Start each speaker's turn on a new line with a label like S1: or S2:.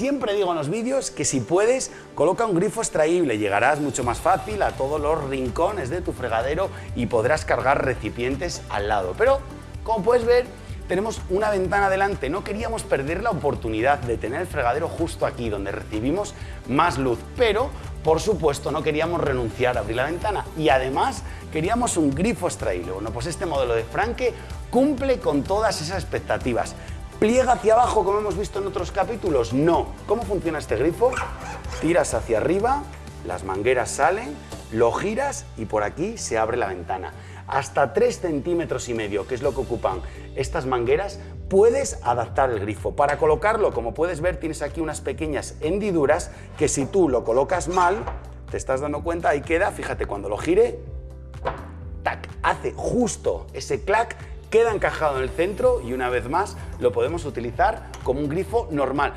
S1: Siempre digo en los vídeos que si puedes, coloca un grifo extraíble, llegarás mucho más fácil a todos los rincones de tu fregadero y podrás cargar recipientes al lado. Pero, como puedes ver, tenemos una ventana delante. No queríamos perder la oportunidad de tener el fregadero justo aquí, donde recibimos más luz, pero por supuesto no queríamos renunciar a abrir la ventana y además queríamos un grifo extraíble. Bueno, pues este modelo de Franke cumple con todas esas expectativas. ¿Pliega hacia abajo como hemos visto en otros capítulos? No. ¿Cómo funciona este grifo? Tiras hacia arriba, las mangueras salen, lo giras y por aquí se abre la ventana hasta 3 centímetros y medio, que es lo que ocupan estas mangueras, puedes adaptar el grifo. Para colocarlo, como puedes ver, tienes aquí unas pequeñas hendiduras que si tú lo colocas mal, te estás dando cuenta, ahí queda, fíjate, cuando lo gire, tac, hace justo ese clac queda encajado en el centro y una vez más lo podemos utilizar como un grifo normal.